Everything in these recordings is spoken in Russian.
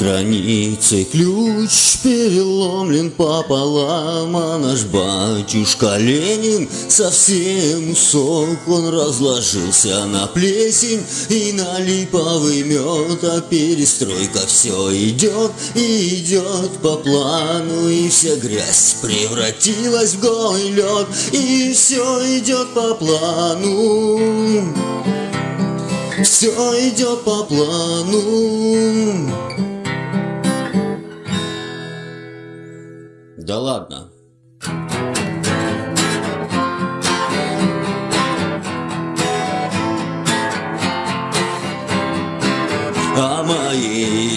границей ключ переломлен пополам, а наш батюшка Ленин совсем усох, он разложился на плесень и на липовый мед, а перестройка все идет и идет по плану, и вся грязь превратилась в голый лед, и все идет по плану. Все идет по плану. Да ладно.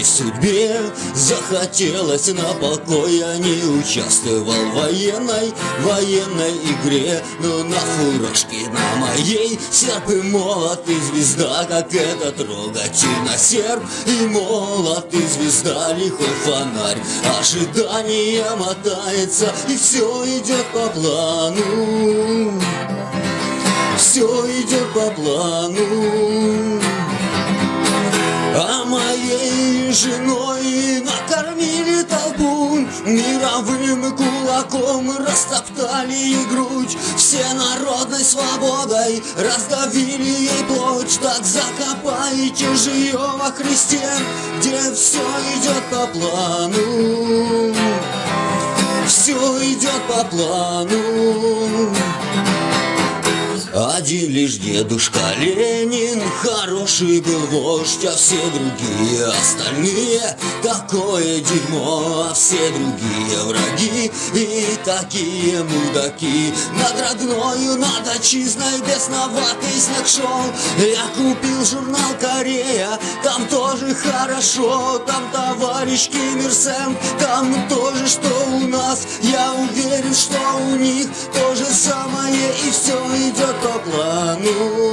Моей судьбе захотелось на покой. Я не участвовал в военной, военной игре. Но на фуражке на моей серп и молот и звезда Как это трогательно серп и молот и звезда Лихой фонарь, ожидание мотается И все идет по плану. Все идет по плану женой накормили толпу Мировым кулаком растоптали ей грудь Все народной свободой раздавили ей плоть. Так закопайте же ее во Христе Где все идет по плану. Все идет по плану один лишь дедушка Ленин. Хороший был вождь, а все другие остальные. Такое дерьмо, а все другие враги. И такие мудаки. Над родною, над отчизной бесноватый снег шел. Я купил журнал Корея Там тоже хорошо Там товарищ Ким Ир Сен Там тоже, что у нас. Я уверен, что у них то Все идет по плану